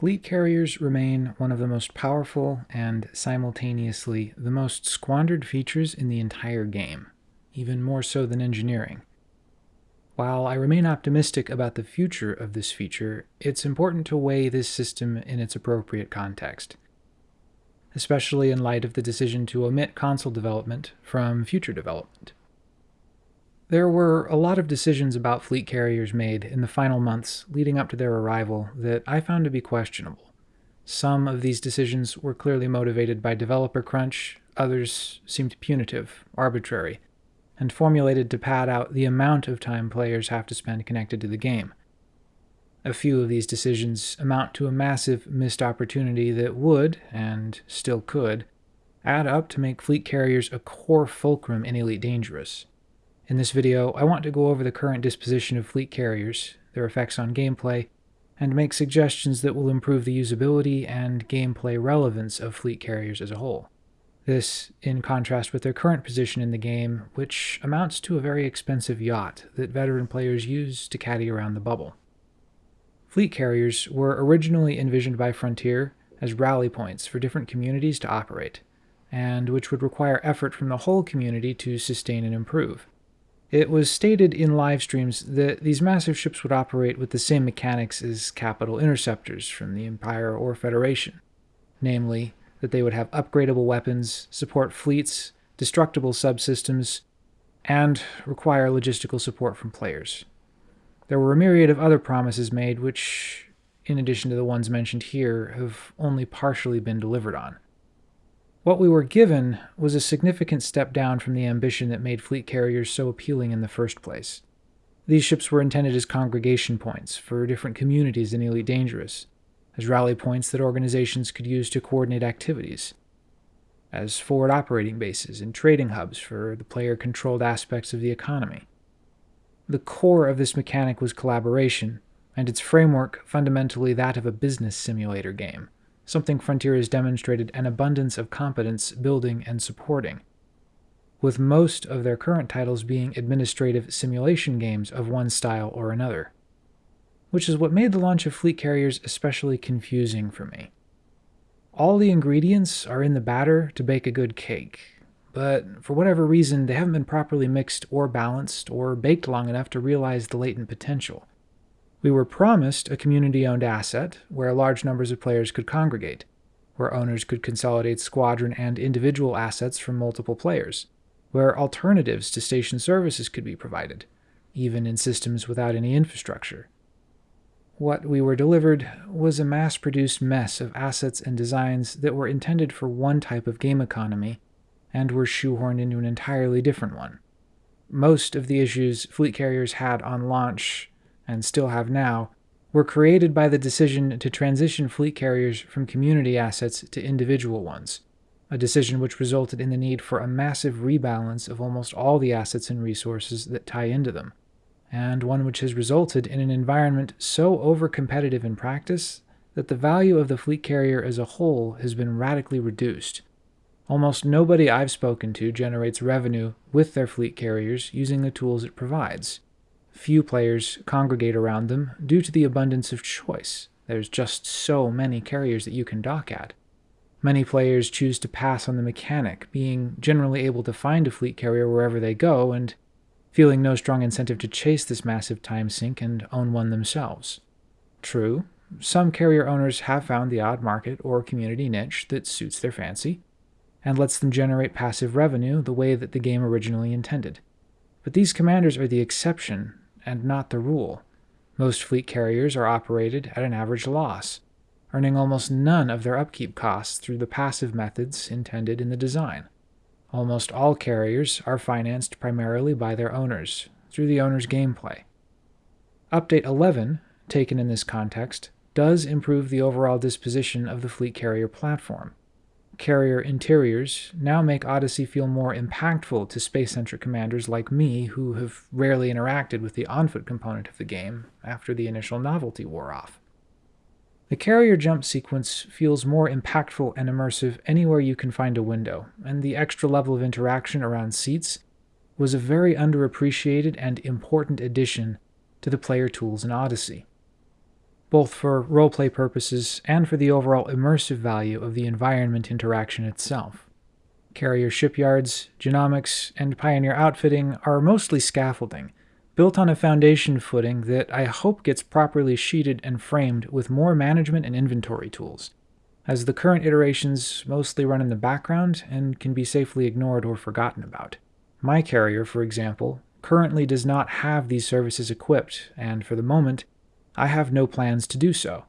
Fleet carriers remain one of the most powerful and simultaneously the most squandered features in the entire game, even more so than engineering. While I remain optimistic about the future of this feature, it's important to weigh this system in its appropriate context, especially in light of the decision to omit console development from future development. There were a lot of decisions about fleet carriers made in the final months leading up to their arrival that I found to be questionable. Some of these decisions were clearly motivated by developer crunch, others seemed punitive, arbitrary, and formulated to pad out the amount of time players have to spend connected to the game. A few of these decisions amount to a massive missed opportunity that would, and still could, add up to make fleet carriers a core fulcrum in Elite Dangerous. In this video, I want to go over the current disposition of fleet carriers, their effects on gameplay, and make suggestions that will improve the usability and gameplay relevance of fleet carriers as a whole. This in contrast with their current position in the game, which amounts to a very expensive yacht that veteran players use to caddy around the bubble. Fleet carriers were originally envisioned by Frontier as rally points for different communities to operate, and which would require effort from the whole community to sustain and improve. It was stated in live streams that these massive ships would operate with the same mechanics as capital interceptors from the Empire or Federation, namely, that they would have upgradable weapons, support fleets, destructible subsystems, and require logistical support from players. There were a myriad of other promises made which, in addition to the ones mentioned here, have only partially been delivered on. What we were given was a significant step down from the ambition that made fleet carriers so appealing in the first place. These ships were intended as congregation points for different communities in Elite Dangerous, as rally points that organizations could use to coordinate activities, as forward operating bases and trading hubs for the player controlled aspects of the economy. The core of this mechanic was collaboration, and its framework fundamentally that of a business simulator game something Frontier has demonstrated an abundance of competence building and supporting, with most of their current titles being administrative simulation games of one style or another, which is what made the launch of fleet carriers especially confusing for me. All the ingredients are in the batter to bake a good cake, but for whatever reason they haven't been properly mixed or balanced or baked long enough to realize the latent potential. We were promised a community-owned asset where large numbers of players could congregate, where owners could consolidate squadron and individual assets from multiple players, where alternatives to station services could be provided, even in systems without any infrastructure. What we were delivered was a mass-produced mess of assets and designs that were intended for one type of game economy and were shoehorned into an entirely different one. Most of the issues fleet carriers had on launch and still have now, were created by the decision to transition fleet carriers from community assets to individual ones, a decision which resulted in the need for a massive rebalance of almost all the assets and resources that tie into them, and one which has resulted in an environment so over-competitive in practice that the value of the fleet carrier as a whole has been radically reduced. Almost nobody I've spoken to generates revenue with their fleet carriers using the tools it provides. Few players congregate around them due to the abundance of choice. There's just so many carriers that you can dock at. Many players choose to pass on the mechanic, being generally able to find a fleet carrier wherever they go and feeling no strong incentive to chase this massive time sink and own one themselves. True, some carrier owners have found the odd market or community niche that suits their fancy, and lets them generate passive revenue the way that the game originally intended. But these commanders are the exception, and not the rule. Most fleet carriers are operated at an average loss, earning almost none of their upkeep costs through the passive methods intended in the design. Almost all carriers are financed primarily by their owners, through the owner's gameplay. Update 11, taken in this context, does improve the overall disposition of the fleet carrier platform, carrier interiors now make Odyssey feel more impactful to space-centric commanders like me who have rarely interacted with the on-foot component of the game after the initial novelty wore off. The carrier jump sequence feels more impactful and immersive anywhere you can find a window, and the extra level of interaction around seats was a very underappreciated and important addition to the player tools in Odyssey. Both for roleplay purposes and for the overall immersive value of the environment interaction itself. Carrier shipyards, genomics, and pioneer outfitting are mostly scaffolding, built on a foundation footing that I hope gets properly sheeted and framed with more management and inventory tools, as the current iterations mostly run in the background and can be safely ignored or forgotten about. My carrier, for example, currently does not have these services equipped, and for the moment, I have no plans to do so,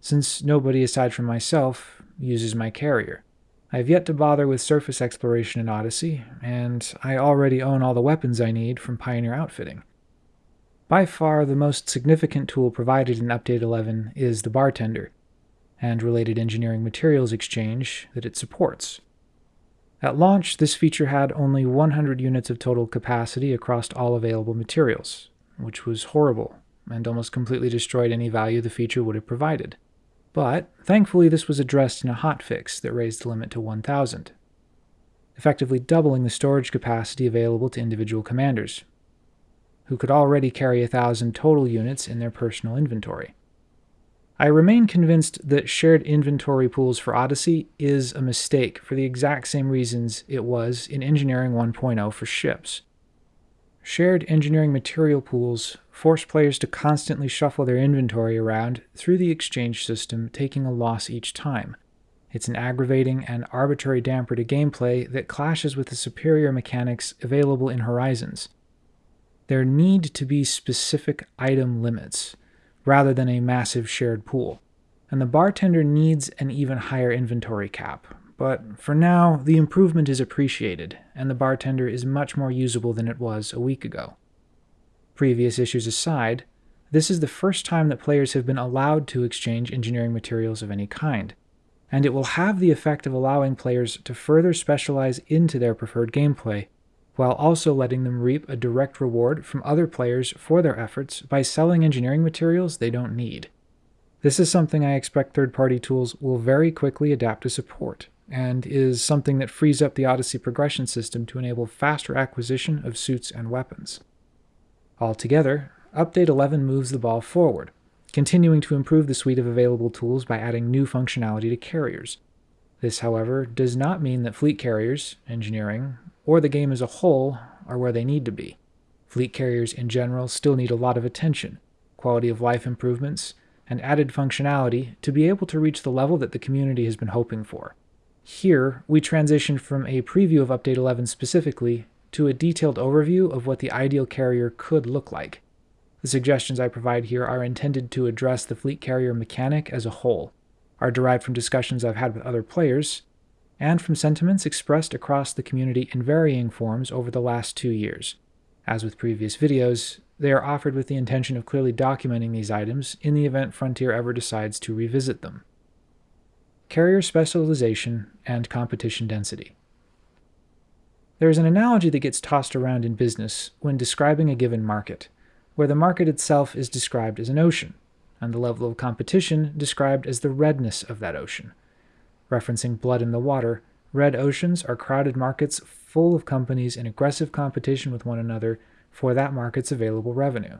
since nobody aside from myself uses my carrier. I have yet to bother with surface exploration in Odyssey, and I already own all the weapons I need from Pioneer Outfitting. By far the most significant tool provided in Update 11 is the Bartender, and related engineering materials exchange that it supports. At launch, this feature had only 100 units of total capacity across all available materials, which was horrible and almost completely destroyed any value the feature would have provided. But thankfully, this was addressed in a hotfix that raised the limit to 1,000, effectively doubling the storage capacity available to individual commanders, who could already carry 1,000 total units in their personal inventory. I remain convinced that shared inventory pools for Odyssey is a mistake for the exact same reasons it was in Engineering 1.0 for ships. Shared engineering material pools force players to constantly shuffle their inventory around through the exchange system, taking a loss each time. It's an aggravating and arbitrary damper to gameplay that clashes with the superior mechanics available in Horizons. There need to be specific item limits, rather than a massive shared pool, and the bartender needs an even higher inventory cap, but for now, the improvement is appreciated, and the bartender is much more usable than it was a week ago. Previous issues aside, this is the first time that players have been allowed to exchange engineering materials of any kind, and it will have the effect of allowing players to further specialize into their preferred gameplay, while also letting them reap a direct reward from other players for their efforts by selling engineering materials they don't need. This is something I expect third party tools will very quickly adapt to support, and is something that frees up the Odyssey progression system to enable faster acquisition of suits and weapons. Altogether, Update 11 moves the ball forward, continuing to improve the suite of available tools by adding new functionality to carriers. This, however, does not mean that fleet carriers, engineering, or the game as a whole are where they need to be. Fleet carriers in general still need a lot of attention, quality of life improvements, and added functionality to be able to reach the level that the community has been hoping for. Here, we transition from a preview of Update 11 specifically to a detailed overview of what the ideal carrier could look like. The suggestions I provide here are intended to address the fleet carrier mechanic as a whole, are derived from discussions I've had with other players, and from sentiments expressed across the community in varying forms over the last two years. As with previous videos, they are offered with the intention of clearly documenting these items in the event Frontier ever decides to revisit them carrier specialization, and competition density. There is an analogy that gets tossed around in business when describing a given market, where the market itself is described as an ocean, and the level of competition described as the redness of that ocean. Referencing blood in the water, red oceans are crowded markets full of companies in aggressive competition with one another for that market's available revenue.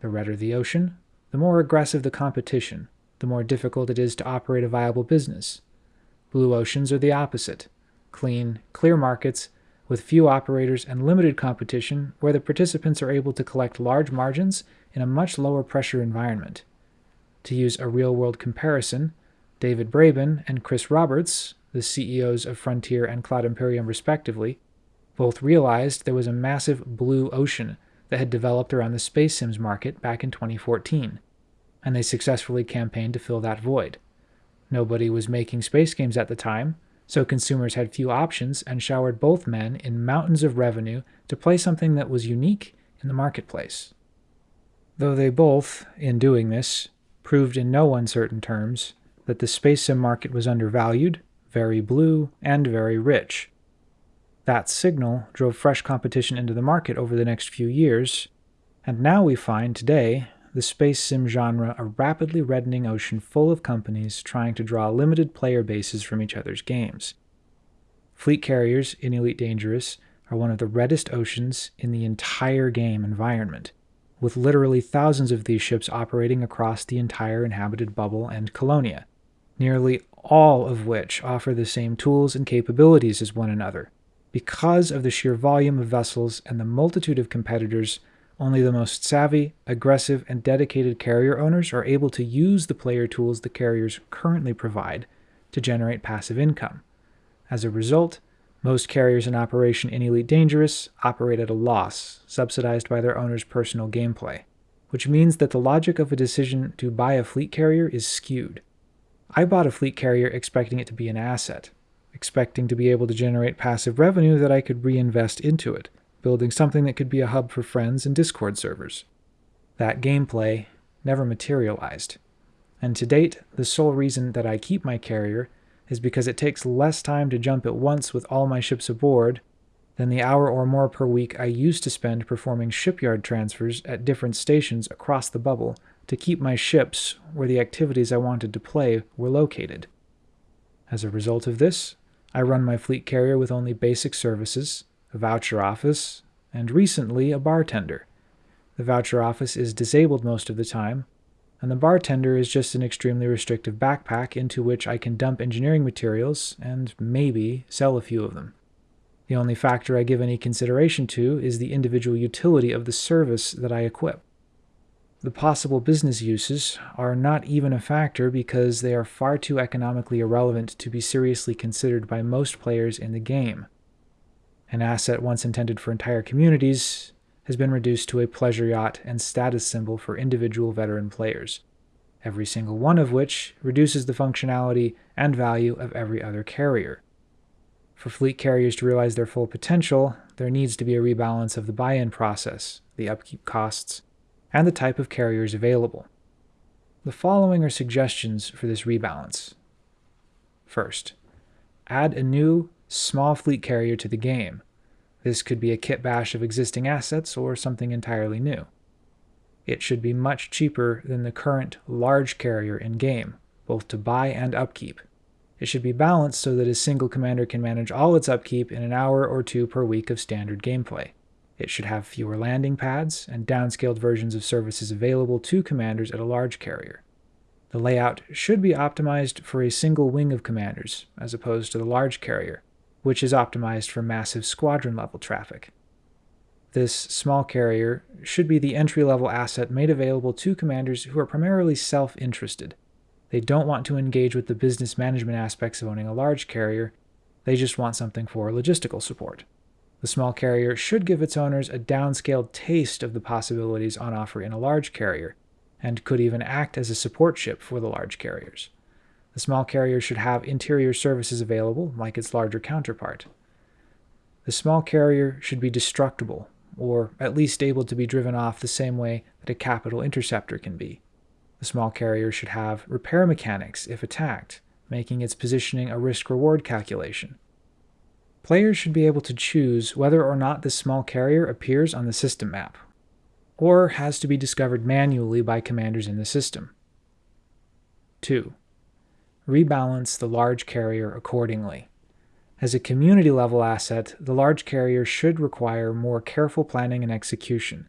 The redder the ocean, the more aggressive the competition, the more difficult it is to operate a viable business. Blue oceans are the opposite clean, clear markets with few operators and limited competition where the participants are able to collect large margins in a much lower pressure environment. To use a real world comparison, David Braben and Chris Roberts, the CEOs of Frontier and Cloud Imperium respectively, both realized there was a massive blue ocean that had developed around the space sims market back in 2014 and they successfully campaigned to fill that void. Nobody was making space games at the time, so consumers had few options and showered both men in mountains of revenue to play something that was unique in the marketplace. Though they both, in doing this, proved in no uncertain terms that the space sim market was undervalued, very blue, and very rich. That signal drove fresh competition into the market over the next few years, and now we find today the space sim genre a rapidly reddening ocean full of companies trying to draw limited player bases from each other's games. Fleet carriers in Elite Dangerous are one of the reddest oceans in the entire game environment, with literally thousands of these ships operating across the entire inhabited bubble and Colonia, nearly all of which offer the same tools and capabilities as one another. Because of the sheer volume of vessels and the multitude of competitors, only the most savvy, aggressive, and dedicated carrier owners are able to use the player tools the carriers currently provide to generate passive income. As a result, most carriers in operation in Elite Dangerous operate at a loss, subsidized by their owner's personal gameplay, which means that the logic of a decision to buy a fleet carrier is skewed. I bought a fleet carrier expecting it to be an asset, expecting to be able to generate passive revenue that I could reinvest into it, building something that could be a hub for friends and Discord servers. That gameplay never materialized. And to date, the sole reason that I keep my carrier is because it takes less time to jump at once with all my ships aboard than the hour or more per week I used to spend performing shipyard transfers at different stations across the bubble to keep my ships where the activities I wanted to play were located. As a result of this, I run my fleet carrier with only basic services, a voucher office, and recently a bartender. The voucher office is disabled most of the time, and the bartender is just an extremely restrictive backpack into which I can dump engineering materials and maybe sell a few of them. The only factor I give any consideration to is the individual utility of the service that I equip. The possible business uses are not even a factor because they are far too economically irrelevant to be seriously considered by most players in the game. An asset once intended for entire communities has been reduced to a pleasure yacht and status symbol for individual veteran players, every single one of which reduces the functionality and value of every other carrier. For fleet carriers to realize their full potential, there needs to be a rebalance of the buy in process, the upkeep costs, and the type of carriers available. The following are suggestions for this rebalance. First, add a new, small fleet carrier to the game. This could be a kit bash of existing assets or something entirely new. It should be much cheaper than the current large carrier in game, both to buy and upkeep. It should be balanced so that a single commander can manage all its upkeep in an hour or two per week of standard gameplay. It should have fewer landing pads and downscaled versions of services available to commanders at a large carrier. The layout should be optimized for a single wing of commanders, as opposed to the large carrier, which is optimized for massive squadron level traffic. This small carrier should be the entry level asset made available to commanders who are primarily self interested. They don't want to engage with the business management aspects of owning a large carrier, they just want something for logistical support. The small carrier should give its owners a downscaled taste of the possibilities on offer in a large carrier, and could even act as a support ship for the large carriers. The small carrier should have interior services available, like its larger counterpart. The small carrier should be destructible, or at least able to be driven off the same way that a capital interceptor can be. The small carrier should have repair mechanics if attacked, making its positioning a risk reward calculation. Players should be able to choose whether or not this small carrier appears on the system map, or has to be discovered manually by commanders in the system. 2. Rebalance the large carrier accordingly. As a community level asset, the large carrier should require more careful planning and execution.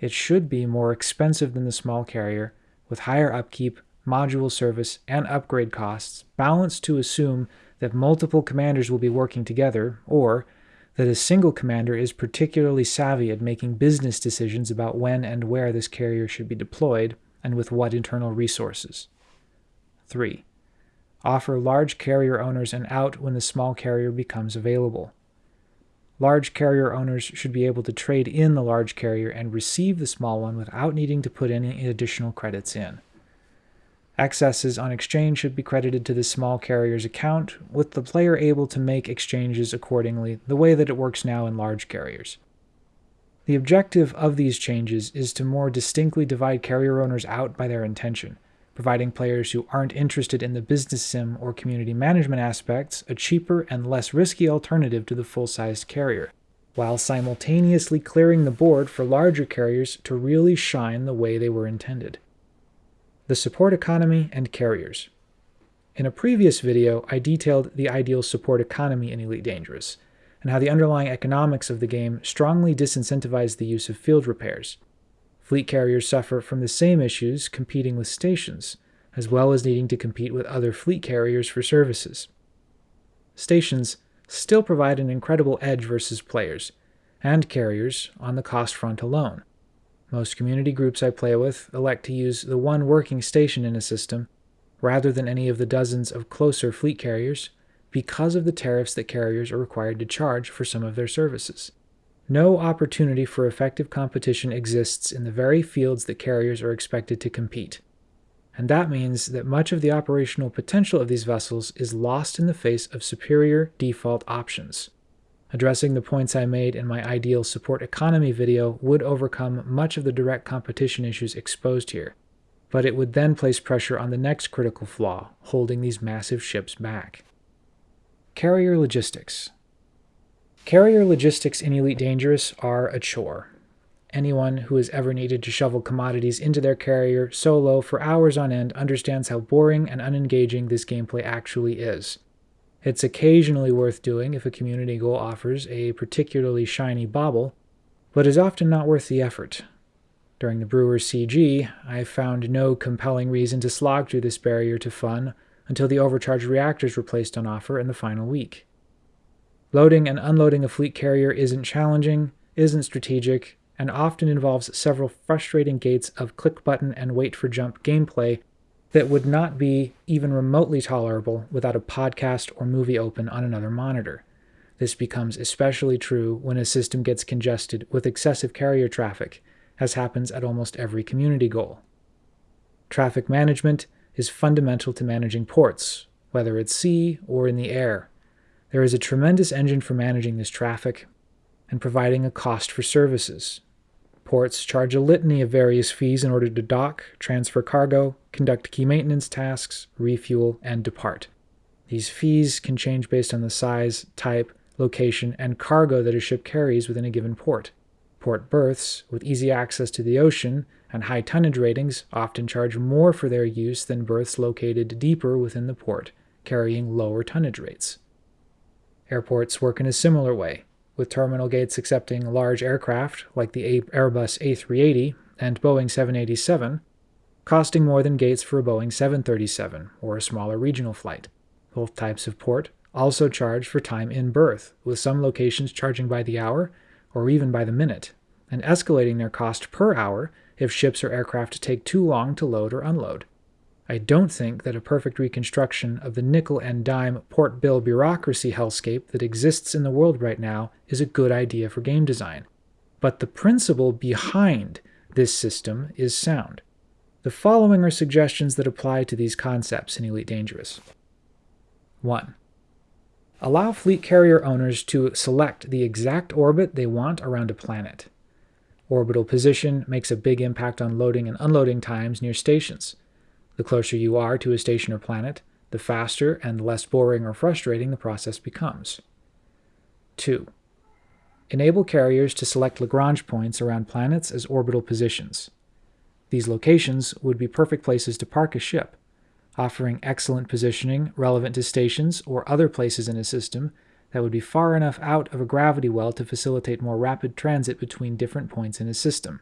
It should be more expensive than the small carrier, with higher upkeep, module service, and upgrade costs, balanced to assume that multiple commanders will be working together, or that a single commander is particularly savvy at making business decisions about when and where this carrier should be deployed and with what internal resources. 3. Offer large carrier owners an out when the small carrier becomes available. Large carrier owners should be able to trade in the large carrier and receive the small one without needing to put any additional credits in. Excesses on exchange should be credited to the small carrier's account, with the player able to make exchanges accordingly, the way that it works now in large carriers. The objective of these changes is to more distinctly divide carrier owners out by their intention, providing players who aren't interested in the business sim or community management aspects a cheaper and less risky alternative to the full-sized carrier, while simultaneously clearing the board for larger carriers to really shine the way they were intended the support economy, and carriers. In a previous video, I detailed the ideal support economy in Elite Dangerous, and how the underlying economics of the game strongly disincentivize the use of field repairs. Fleet carriers suffer from the same issues competing with stations, as well as needing to compete with other fleet carriers for services. Stations still provide an incredible edge versus players and carriers on the cost front alone. Most community groups I play with elect to use the one working station in a system rather than any of the dozens of closer fleet carriers because of the tariffs that carriers are required to charge for some of their services. No opportunity for effective competition exists in the very fields that carriers are expected to compete and that means that much of the operational potential of these vessels is lost in the face of superior default options. Addressing the points I made in my ideal support economy video would overcome much of the direct competition issues exposed here, but it would then place pressure on the next critical flaw, holding these massive ships back. Carrier logistics. Carrier logistics in Elite Dangerous are a chore. Anyone who has ever needed to shovel commodities into their carrier solo for hours on end understands how boring and unengaging this gameplay actually is. It's occasionally worth doing if a community goal offers a particularly shiny bauble, but is often not worth the effort. During the Brewers CG, I found no compelling reason to slog through this barrier to fun until the overcharged reactors were placed on offer in the final week. Loading and unloading a fleet carrier isn't challenging, isn't strategic, and often involves several frustrating gates of click button and wait for jump gameplay that would not be even remotely tolerable without a podcast or movie open on another monitor. This becomes especially true when a system gets congested with excessive carrier traffic, as happens at almost every community goal. Traffic management is fundamental to managing ports, whether at sea or in the air. There is a tremendous engine for managing this traffic and providing a cost for services, Ports charge a litany of various fees in order to dock, transfer cargo, conduct key maintenance tasks, refuel, and depart. These fees can change based on the size, type, location, and cargo that a ship carries within a given port. Port berths, with easy access to the ocean and high tonnage ratings, often charge more for their use than berths located deeper within the port, carrying lower tonnage rates. Airports work in a similar way with terminal gates accepting large aircraft like the Airbus A380 and Boeing 787, costing more than gates for a Boeing 737 or a smaller regional flight. Both types of port also charge for time in berth, with some locations charging by the hour or even by the minute, and escalating their cost per hour if ships or aircraft take too long to load or unload. I don't think that a perfect reconstruction of the nickel and dime port bill bureaucracy hellscape that exists in the world right now is a good idea for game design. But the principle behind this system is sound. The following are suggestions that apply to these concepts in Elite Dangerous. 1. Allow fleet carrier owners to select the exact orbit they want around a planet. Orbital position makes a big impact on loading and unloading times near stations. The closer you are to a station or planet, the faster and less boring or frustrating the process becomes. 2. Enable carriers to select Lagrange points around planets as orbital positions. These locations would be perfect places to park a ship, offering excellent positioning relevant to stations or other places in a system that would be far enough out of a gravity well to facilitate more rapid transit between different points in a system.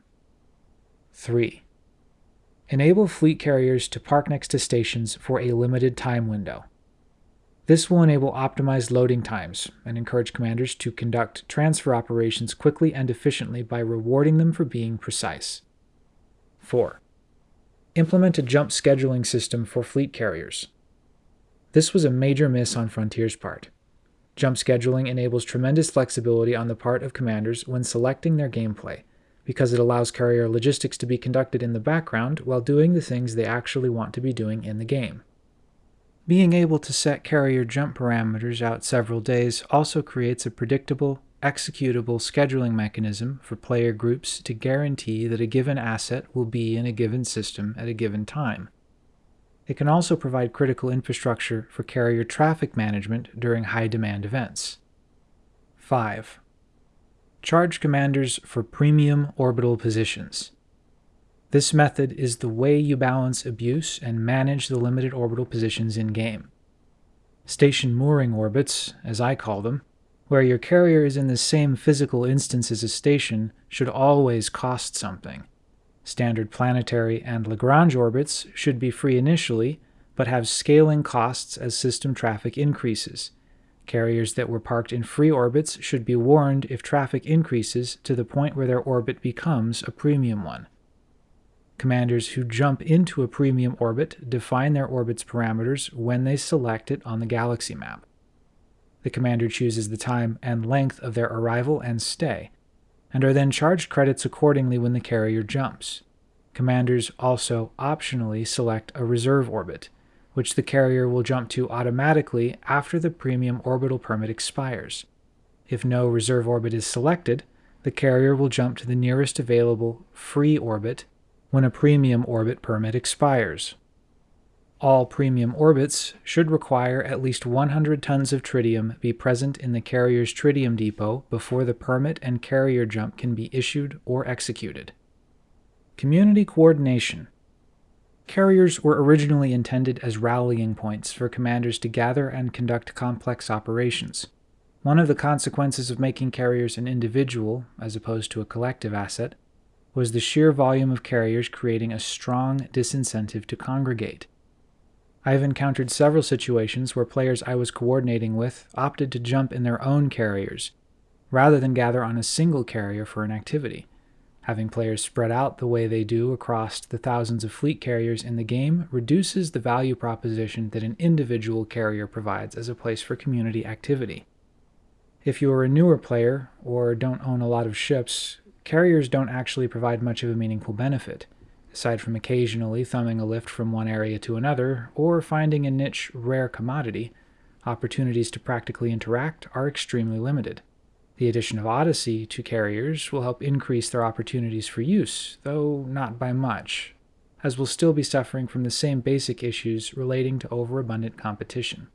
3. Enable fleet carriers to park next to stations for a limited time window. This will enable optimized loading times and encourage commanders to conduct transfer operations quickly and efficiently by rewarding them for being precise. 4. Implement a jump scheduling system for fleet carriers. This was a major miss on Frontier's part. Jump scheduling enables tremendous flexibility on the part of commanders when selecting their gameplay, because it allows carrier logistics to be conducted in the background while doing the things they actually want to be doing in the game. Being able to set carrier jump parameters out several days also creates a predictable, executable scheduling mechanism for player groups to guarantee that a given asset will be in a given system at a given time. It can also provide critical infrastructure for carrier traffic management during high demand events. 5. Charge commanders for premium orbital positions. This method is the way you balance abuse and manage the limited orbital positions in-game. Station mooring orbits, as I call them, where your carrier is in the same physical instance as a station, should always cost something. Standard planetary and Lagrange orbits should be free initially, but have scaling costs as system traffic increases. Carriers that were parked in free orbits should be warned if traffic increases to the point where their orbit becomes a premium one. Commanders who jump into a premium orbit define their orbit's parameters when they select it on the galaxy map. The commander chooses the time and length of their arrival and stay, and are then charged credits accordingly when the carrier jumps. Commanders also optionally select a reserve orbit, which the carrier will jump to automatically after the premium orbital permit expires. If no reserve orbit is selected, the carrier will jump to the nearest available free orbit when a premium orbit permit expires. All premium orbits should require at least 100 tons of tritium be present in the carrier's tritium depot before the permit and carrier jump can be issued or executed. Community coordination Carriers were originally intended as rallying points for commanders to gather and conduct complex operations. One of the consequences of making carriers an individual, as opposed to a collective asset, was the sheer volume of carriers creating a strong disincentive to congregate. I have encountered several situations where players I was coordinating with opted to jump in their own carriers, rather than gather on a single carrier for an activity. Having players spread out the way they do across the thousands of fleet carriers in the game reduces the value proposition that an individual carrier provides as a place for community activity. If you are a newer player or don't own a lot of ships, carriers don't actually provide much of a meaningful benefit, aside from occasionally thumbing a lift from one area to another or finding a niche rare commodity. Opportunities to practically interact are extremely limited. The addition of Odyssey to carriers will help increase their opportunities for use, though not by much, as we'll still be suffering from the same basic issues relating to overabundant competition.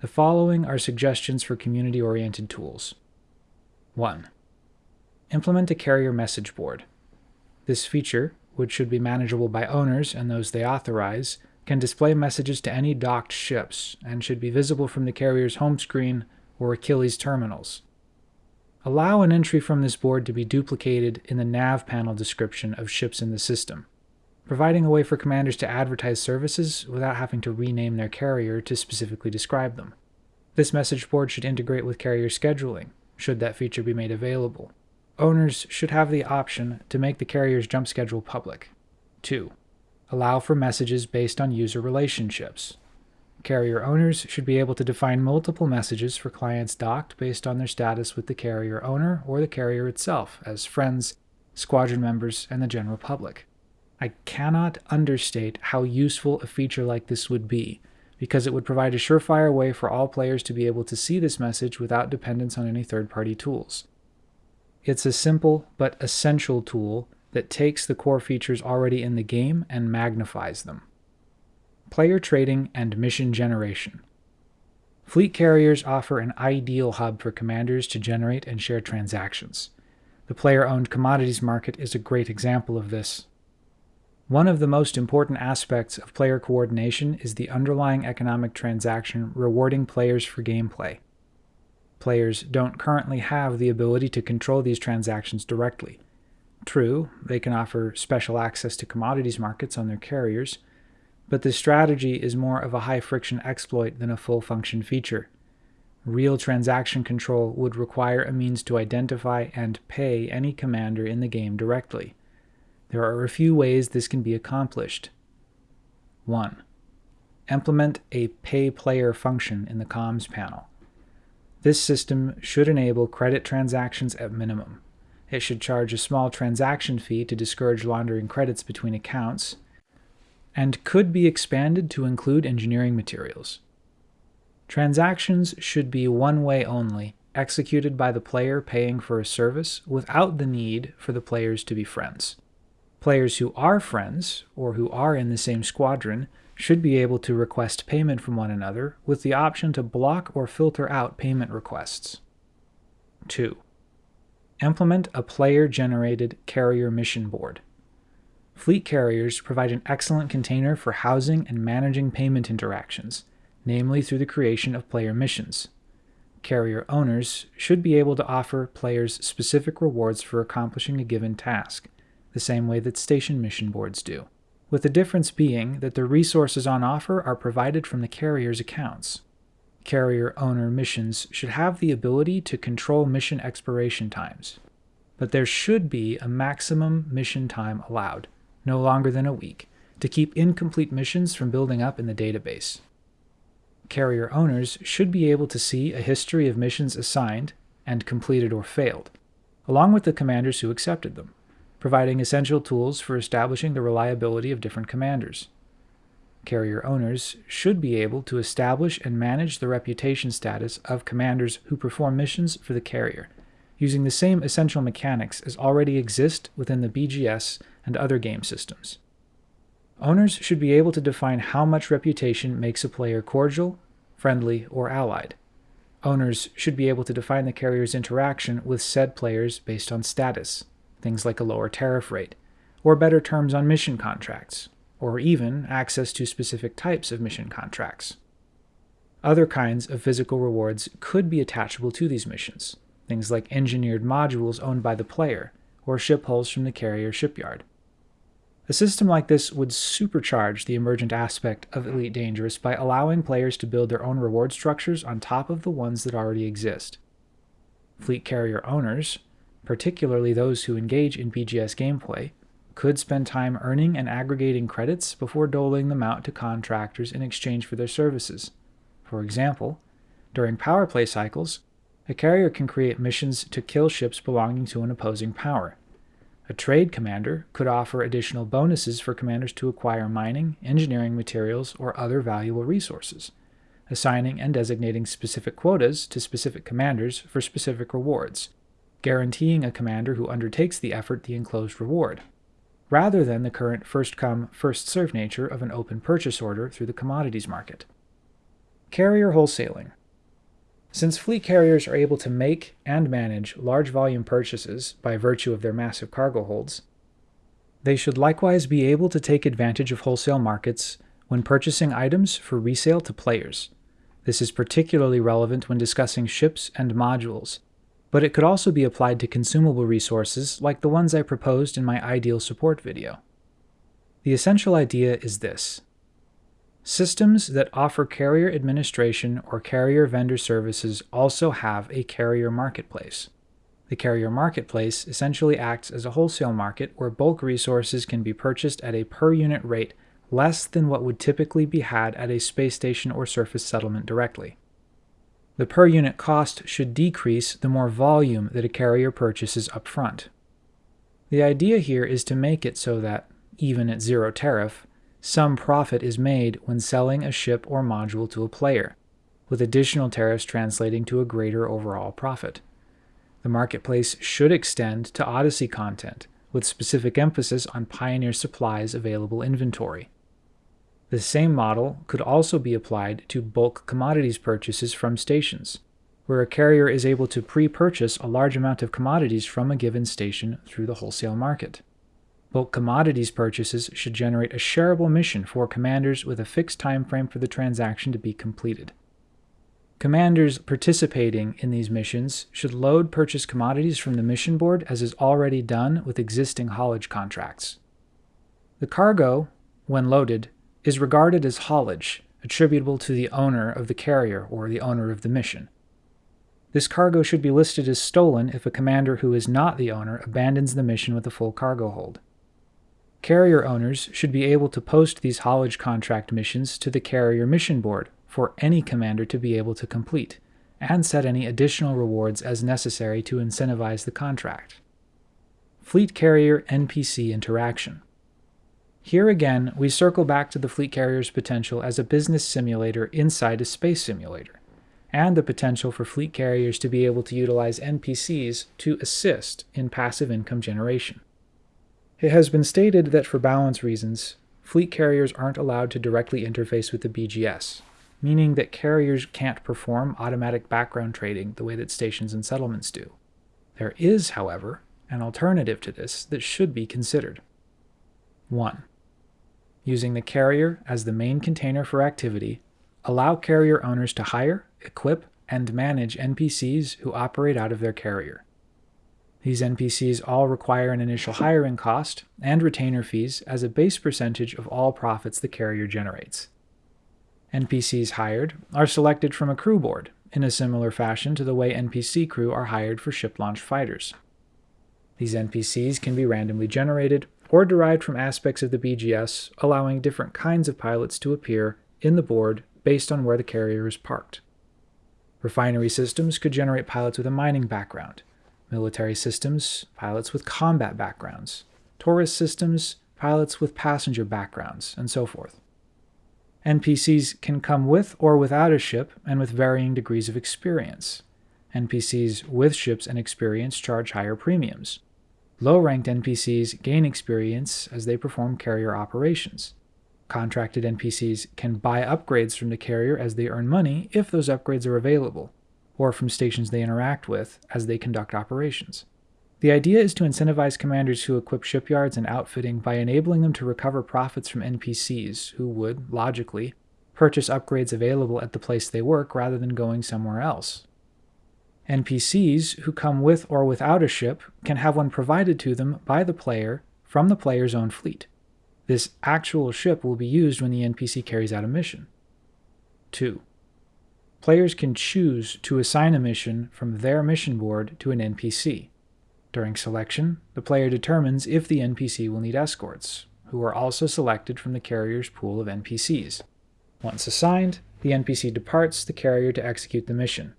The following are suggestions for community-oriented tools. 1. Implement a carrier message board. This feature, which should be manageable by owners and those they authorize, can display messages to any docked ships and should be visible from the carrier's home screen or Achilles terminals. Allow an entry from this board to be duplicated in the nav panel description of ships in the system, providing a way for commanders to advertise services without having to rename their carrier to specifically describe them. This message board should integrate with carrier scheduling, should that feature be made available. Owners should have the option to make the carrier's jump schedule public. 2. Allow for messages based on user relationships. Carrier owners should be able to define multiple messages for clients docked based on their status with the carrier owner or the carrier itself as friends, squadron members, and the general public. I cannot understate how useful a feature like this would be, because it would provide a surefire way for all players to be able to see this message without dependence on any third-party tools. It's a simple but essential tool that takes the core features already in the game and magnifies them player trading, and mission generation. Fleet carriers offer an ideal hub for commanders to generate and share transactions. The player-owned commodities market is a great example of this. One of the most important aspects of player coordination is the underlying economic transaction rewarding players for gameplay. Players don't currently have the ability to control these transactions directly. True, they can offer special access to commodities markets on their carriers, but this strategy is more of a high-friction exploit than a full-function feature. Real transaction control would require a means to identify and pay any commander in the game directly. There are a few ways this can be accomplished. 1. Implement a pay player function in the comms panel. This system should enable credit transactions at minimum. It should charge a small transaction fee to discourage laundering credits between accounts, and could be expanded to include engineering materials. Transactions should be one way only, executed by the player paying for a service without the need for the players to be friends. Players who are friends, or who are in the same squadron, should be able to request payment from one another with the option to block or filter out payment requests. 2. Implement a player-generated carrier mission board. Fleet carriers provide an excellent container for housing and managing payment interactions, namely through the creation of player missions. Carrier owners should be able to offer players specific rewards for accomplishing a given task, the same way that station mission boards do, with the difference being that the resources on offer are provided from the carrier's accounts. Carrier owner missions should have the ability to control mission expiration times, but there should be a maximum mission time allowed, no longer than a week, to keep incomplete missions from building up in the database. Carrier owners should be able to see a history of missions assigned and completed or failed, along with the commanders who accepted them, providing essential tools for establishing the reliability of different commanders. Carrier owners should be able to establish and manage the reputation status of commanders who perform missions for the carrier, using the same essential mechanics as already exist within the BGS and other game systems. Owners should be able to define how much reputation makes a player cordial, friendly, or allied. Owners should be able to define the carrier's interaction with said players based on status, things like a lower tariff rate, or better terms on mission contracts, or even access to specific types of mission contracts. Other kinds of physical rewards could be attachable to these missions, things like engineered modules owned by the player, or ship hulls from the carrier shipyard. A system like this would supercharge the emergent aspect of Elite Dangerous by allowing players to build their own reward structures on top of the ones that already exist. Fleet carrier owners, particularly those who engage in BGS gameplay, could spend time earning and aggregating credits before doling them out to contractors in exchange for their services. For example, during power play cycles, a carrier can create missions to kill ships belonging to an opposing power. A trade commander could offer additional bonuses for commanders to acquire mining, engineering materials, or other valuable resources, assigning and designating specific quotas to specific commanders for specific rewards, guaranteeing a commander who undertakes the effort the enclosed reward, rather than the current first come, first served nature of an open purchase order through the commodities market. Carrier wholesaling. Since fleet carriers are able to make and manage large volume purchases by virtue of their massive cargo holds, they should likewise be able to take advantage of wholesale markets when purchasing items for resale to players. This is particularly relevant when discussing ships and modules, but it could also be applied to consumable resources like the ones I proposed in my ideal support video. The essential idea is this. Systems that offer carrier administration or carrier vendor services also have a carrier marketplace. The carrier marketplace essentially acts as a wholesale market where bulk resources can be purchased at a per unit rate less than what would typically be had at a space station or surface settlement directly. The per unit cost should decrease the more volume that a carrier purchases upfront. The idea here is to make it so that, even at zero tariff, some profit is made when selling a ship or module to a player, with additional tariffs translating to a greater overall profit. The marketplace should extend to Odyssey content, with specific emphasis on Pioneer Supply's available inventory. The same model could also be applied to bulk commodities purchases from stations, where a carrier is able to pre purchase a large amount of commodities from a given station through the wholesale market. Bulk commodities purchases should generate a shareable mission for commanders with a fixed time frame for the transaction to be completed. Commanders participating in these missions should load purchase commodities from the mission board as is already done with existing haulage contracts. The cargo, when loaded, is regarded as haulage, attributable to the owner of the carrier or the owner of the mission. This cargo should be listed as stolen if a commander who is not the owner abandons the mission with a full cargo hold. Carrier owners should be able to post these haulage contract missions to the carrier mission board for any commander to be able to complete, and set any additional rewards as necessary to incentivize the contract. Fleet Carrier NPC Interaction Here again, we circle back to the fleet carrier's potential as a business simulator inside a space simulator, and the potential for fleet carriers to be able to utilize NPCs to assist in passive income generation. It has been stated that for balance reasons, fleet carriers aren't allowed to directly interface with the BGS, meaning that carriers can't perform automatic background trading the way that stations and settlements do. There is, however, an alternative to this that should be considered. 1. Using the carrier as the main container for activity, allow carrier owners to hire, equip, and manage NPCs who operate out of their carrier. These NPCs all require an initial hiring cost and retainer fees as a base percentage of all profits the carrier generates. NPCs hired are selected from a crew board, in a similar fashion to the way NPC crew are hired for ship-launched fighters. These NPCs can be randomly generated or derived from aspects of the BGS, allowing different kinds of pilots to appear in the board based on where the carrier is parked. Refinery systems could generate pilots with a mining background, military systems, pilots with combat backgrounds, tourist systems, pilots with passenger backgrounds, and so forth. NPCs can come with or without a ship and with varying degrees of experience. NPCs with ships and experience charge higher premiums. Low-ranked NPCs gain experience as they perform carrier operations. Contracted NPCs can buy upgrades from the carrier as they earn money if those upgrades are available, or from stations they interact with as they conduct operations. The idea is to incentivize commanders who equip shipyards and outfitting by enabling them to recover profits from NPCs who would, logically, purchase upgrades available at the place they work rather than going somewhere else. NPCs who come with or without a ship can have one provided to them by the player from the player's own fleet. This actual ship will be used when the NPC carries out a mission. 2. Players can choose to assign a mission from their mission board to an NPC. During selection, the player determines if the NPC will need escorts, who are also selected from the carrier's pool of NPCs. Once assigned, the NPC departs the carrier to execute the mission.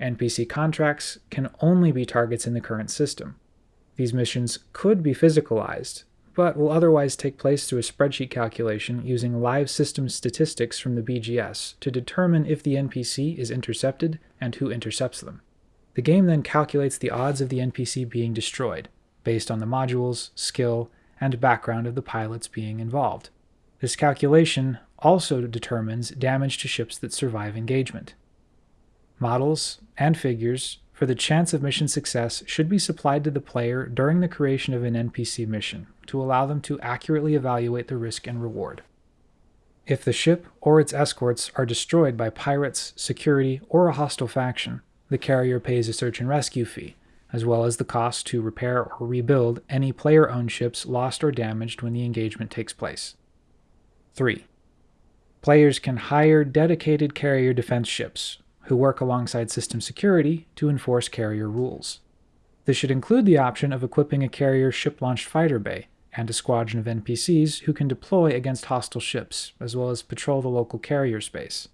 NPC contracts can only be targets in the current system. These missions could be physicalized, but will otherwise take place through a spreadsheet calculation using live system statistics from the BGS to determine if the NPC is intercepted and who intercepts them. The game then calculates the odds of the NPC being destroyed, based on the modules, skill, and background of the pilots being involved. This calculation also determines damage to ships that survive engagement. Models and figures for the chance of mission success should be supplied to the player during the creation of an NPC mission to allow them to accurately evaluate the risk and reward. If the ship or its escorts are destroyed by pirates, security, or a hostile faction, the carrier pays a search and rescue fee, as well as the cost to repair or rebuild any player owned ships lost or damaged when the engagement takes place. 3. Players can hire dedicated carrier defense ships, who work alongside system security to enforce carrier rules. This should include the option of equipping a carrier ship launched fighter bay and a squadron of NPCs who can deploy against hostile ships, as well as patrol the local carrier space.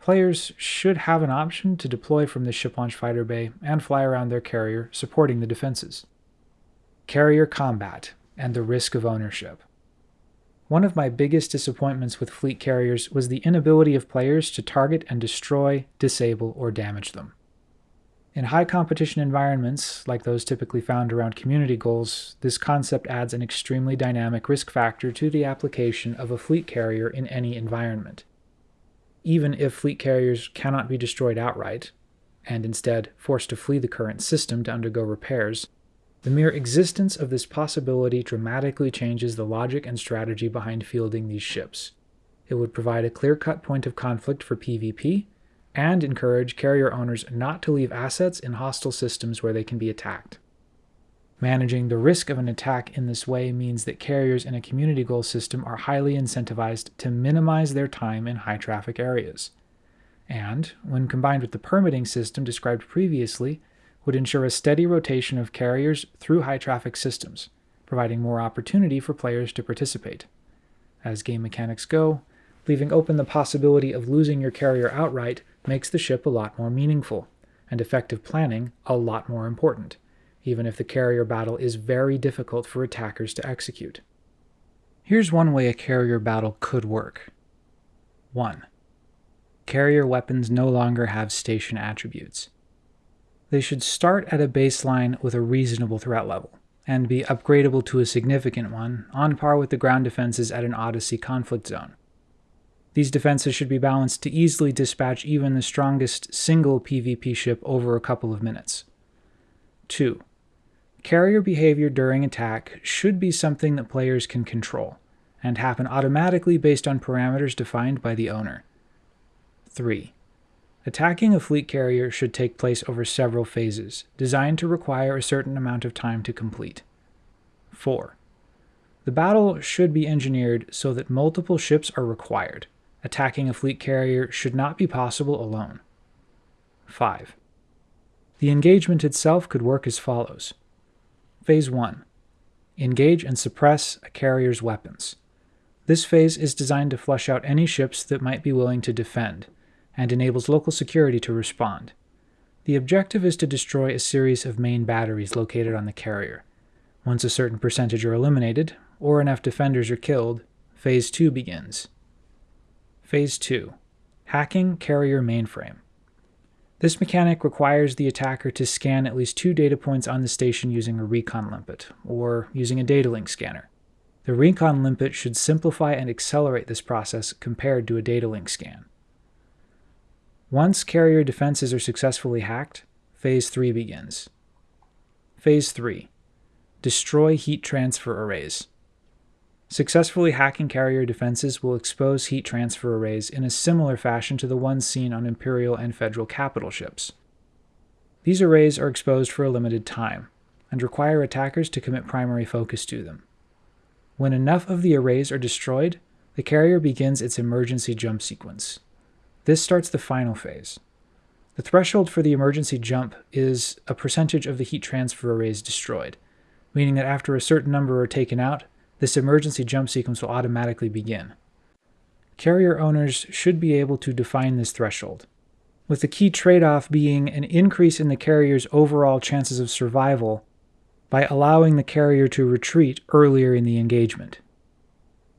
Players should have an option to deploy from the ship launch fighter bay and fly around their carrier, supporting the defenses. Carrier combat and the risk of ownership. One of my biggest disappointments with fleet carriers was the inability of players to target and destroy, disable, or damage them. In high competition environments, like those typically found around community goals, this concept adds an extremely dynamic risk factor to the application of a fleet carrier in any environment even if fleet carriers cannot be destroyed outright, and instead forced to flee the current system to undergo repairs, the mere existence of this possibility dramatically changes the logic and strategy behind fielding these ships. It would provide a clear-cut point of conflict for PvP, and encourage carrier owners not to leave assets in hostile systems where they can be attacked. Managing the risk of an attack in this way means that carriers in a community goal system are highly incentivized to minimize their time in high traffic areas. And, when combined with the permitting system described previously, would ensure a steady rotation of carriers through high traffic systems, providing more opportunity for players to participate. As game mechanics go, leaving open the possibility of losing your carrier outright makes the ship a lot more meaningful, and effective planning a lot more important even if the carrier battle is very difficult for attackers to execute. Here's one way a carrier battle could work. 1. Carrier weapons no longer have station attributes. They should start at a baseline with a reasonable threat level, and be upgradable to a significant one, on par with the ground defenses at an Odyssey conflict zone. These defenses should be balanced to easily dispatch even the strongest single PvP ship over a couple of minutes. 2. Carrier behavior during attack should be something that players can control, and happen automatically based on parameters defined by the owner. 3. Attacking a fleet carrier should take place over several phases, designed to require a certain amount of time to complete. 4. The battle should be engineered so that multiple ships are required. Attacking a fleet carrier should not be possible alone. 5. The engagement itself could work as follows. Phase 1. Engage and suppress a carrier's weapons. This phase is designed to flush out any ships that might be willing to defend, and enables local security to respond. The objective is to destroy a series of main batteries located on the carrier. Once a certain percentage are eliminated, or enough defenders are killed, Phase 2 begins. Phase 2 Hacking Carrier Mainframe. This mechanic requires the attacker to scan at least two data points on the station using a recon limpet, or using a data link scanner. The recon limpet should simplify and accelerate this process compared to a data link scan. Once carrier defenses are successfully hacked, Phase 3 begins. Phase 3 Destroy heat transfer arrays. Successfully hacking carrier defenses will expose heat transfer arrays in a similar fashion to the ones seen on Imperial and Federal capital ships. These arrays are exposed for a limited time, and require attackers to commit primary focus to them. When enough of the arrays are destroyed, the carrier begins its emergency jump sequence. This starts the final phase. The threshold for the emergency jump is a percentage of the heat transfer arrays destroyed, meaning that after a certain number are taken out, this emergency jump sequence will automatically begin. Carrier owners should be able to define this threshold, with the key trade-off being an increase in the carrier's overall chances of survival by allowing the carrier to retreat earlier in the engagement.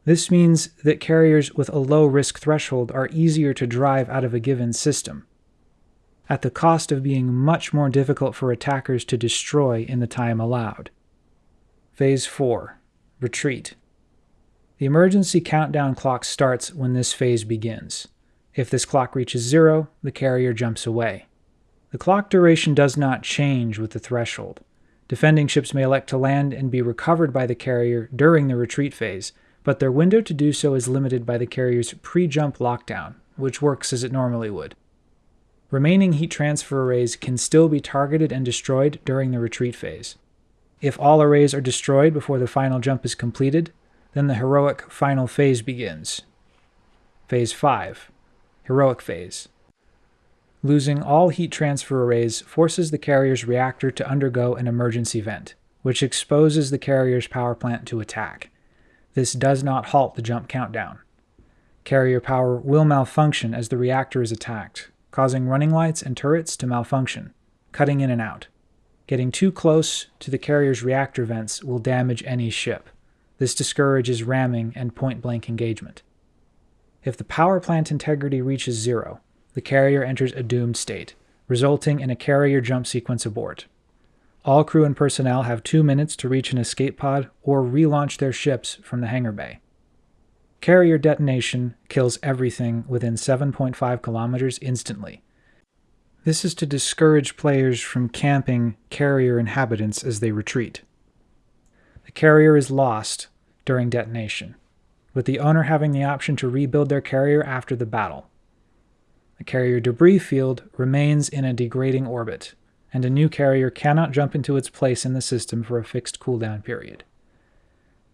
This means that carriers with a low risk threshold are easier to drive out of a given system, at the cost of being much more difficult for attackers to destroy in the time allowed. Phase 4 Retreat. The emergency countdown clock starts when this phase begins. If this clock reaches zero, the carrier jumps away. The clock duration does not change with the threshold. Defending ships may elect to land and be recovered by the carrier during the retreat phase, but their window to do so is limited by the carrier's pre-jump lockdown, which works as it normally would. Remaining heat transfer arrays can still be targeted and destroyed during the retreat phase. If all arrays are destroyed before the final jump is completed, then the heroic final phase begins. Phase 5 Heroic Phase Losing all heat transfer arrays forces the carrier's reactor to undergo an emergency vent, which exposes the carrier's power plant to attack. This does not halt the jump countdown. Carrier power will malfunction as the reactor is attacked, causing running lights and turrets to malfunction, cutting in and out. Getting too close to the carrier's reactor vents will damage any ship. This discourages ramming and point-blank engagement. If the power plant integrity reaches zero, the carrier enters a doomed state, resulting in a carrier jump sequence abort. All crew and personnel have two minutes to reach an escape pod or relaunch their ships from the hangar bay. Carrier detonation kills everything within 7.5 kilometers instantly. This is to discourage players from camping carrier inhabitants as they retreat. The carrier is lost during detonation, with the owner having the option to rebuild their carrier after the battle. The carrier debris field remains in a degrading orbit, and a new carrier cannot jump into its place in the system for a fixed cooldown period.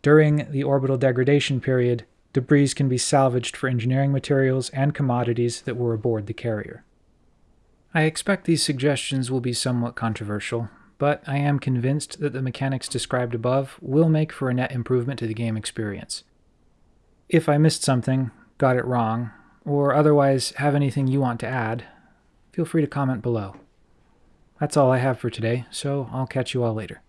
During the orbital degradation period, debris can be salvaged for engineering materials and commodities that were aboard the carrier. I expect these suggestions will be somewhat controversial, but I am convinced that the mechanics described above will make for a net improvement to the game experience. If I missed something, got it wrong, or otherwise have anything you want to add, feel free to comment below. That's all I have for today, so I'll catch you all later.